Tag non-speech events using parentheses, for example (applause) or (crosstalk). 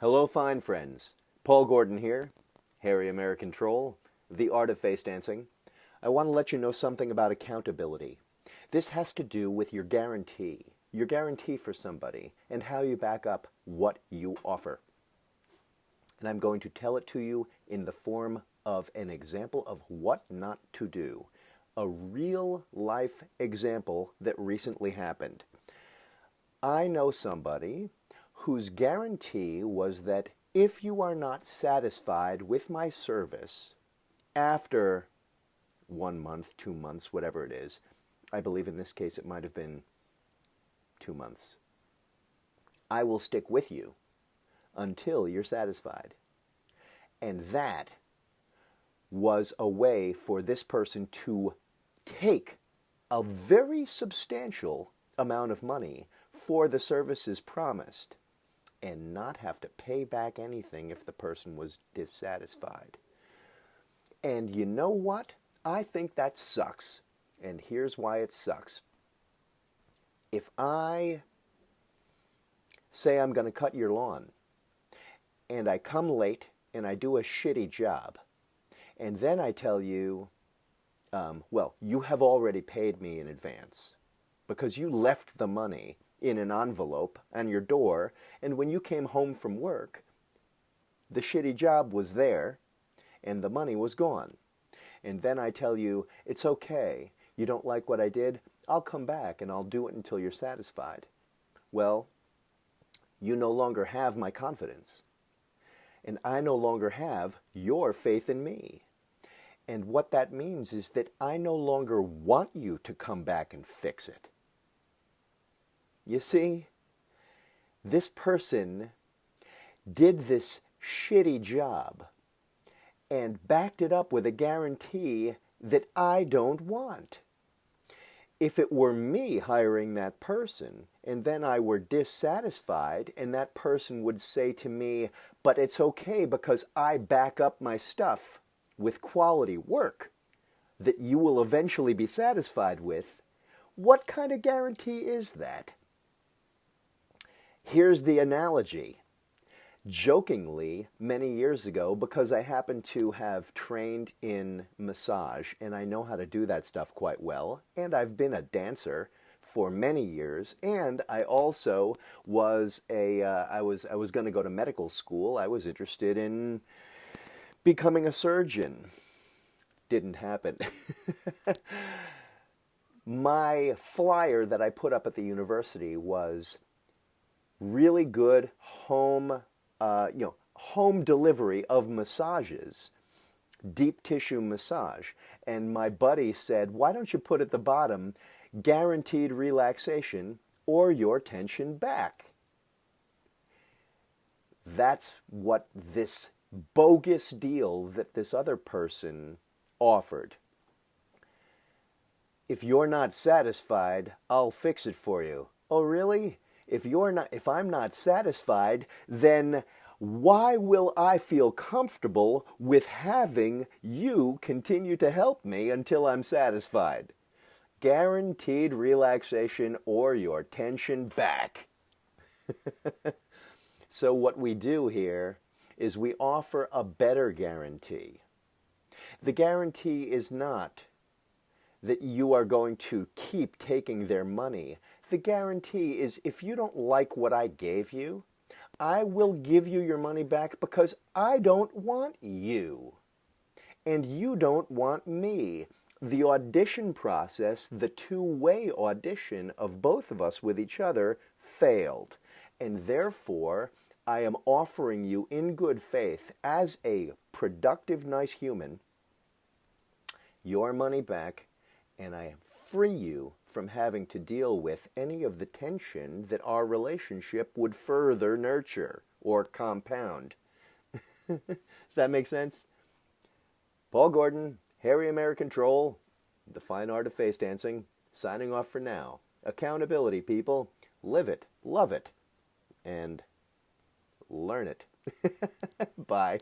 Hello, fine friends. Paul Gordon here, Hairy American Troll, The Art of Face Dancing. I want to let you know something about accountability. This has to do with your guarantee, your guarantee for somebody, and how you back up what you offer. And I'm going to tell it to you in the form of an example of what not to do. A real life example that recently happened. I know somebody whose guarantee was that if you are not satisfied with my service after one month, two months, whatever it is, I believe in this case it might have been two months, I will stick with you until you're satisfied. And that was a way for this person to take a very substantial amount of money for the services promised and not have to pay back anything if the person was dissatisfied. And you know what? I think that sucks. And here's why it sucks. If I say I'm going to cut your lawn and I come late and I do a shitty job, and then I tell you, um, well, you have already paid me in advance because you left the money in an envelope on your door, and when you came home from work, the shitty job was there and the money was gone. And then I tell you, it's okay, you don't like what I did, I'll come back and I'll do it until you're satisfied. Well, you no longer have my confidence. And I no longer have your faith in me. And what that means is that I no longer want you to come back and fix it. You see, this person did this shitty job and backed it up with a guarantee that I don't want. If it were me hiring that person and then I were dissatisfied and that person would say to me, but it's okay because I back up my stuff with quality work that you will eventually be satisfied with, what kind of guarantee is that? Here's the analogy. Jokingly, many years ago, because I happen to have trained in massage and I know how to do that stuff quite well, and I've been a dancer for many years, and I also was a uh, I was I was going to go to medical school. I was interested in becoming a surgeon. Didn't happen. (laughs) My flyer that I put up at the university was really good home, uh, you know, home delivery of massages, deep tissue massage. And my buddy said, why don't you put at the bottom, guaranteed relaxation or your tension back? That's what this bogus deal that this other person offered. If you're not satisfied, I'll fix it for you. Oh, really? If you're not if I'm not satisfied, then why will I feel comfortable with having you continue to help me until I'm satisfied? Guaranteed relaxation or your tension back. (laughs) so what we do here is we offer a better guarantee. The guarantee is not that you are going to keep taking their money the guarantee is if you don't like what I gave you, I will give you your money back because I don't want you. And you don't want me. The audition process, the two-way audition of both of us with each other, failed. And therefore, I am offering you in good faith as a productive, nice human your money back, and I free you from having to deal with any of the tension that our relationship would further nurture or compound. (laughs) Does that make sense? Paul Gordon, Hairy American Troll, The Fine Art of Face Dancing, signing off for now. Accountability, people. Live it, love it, and learn it. (laughs) Bye.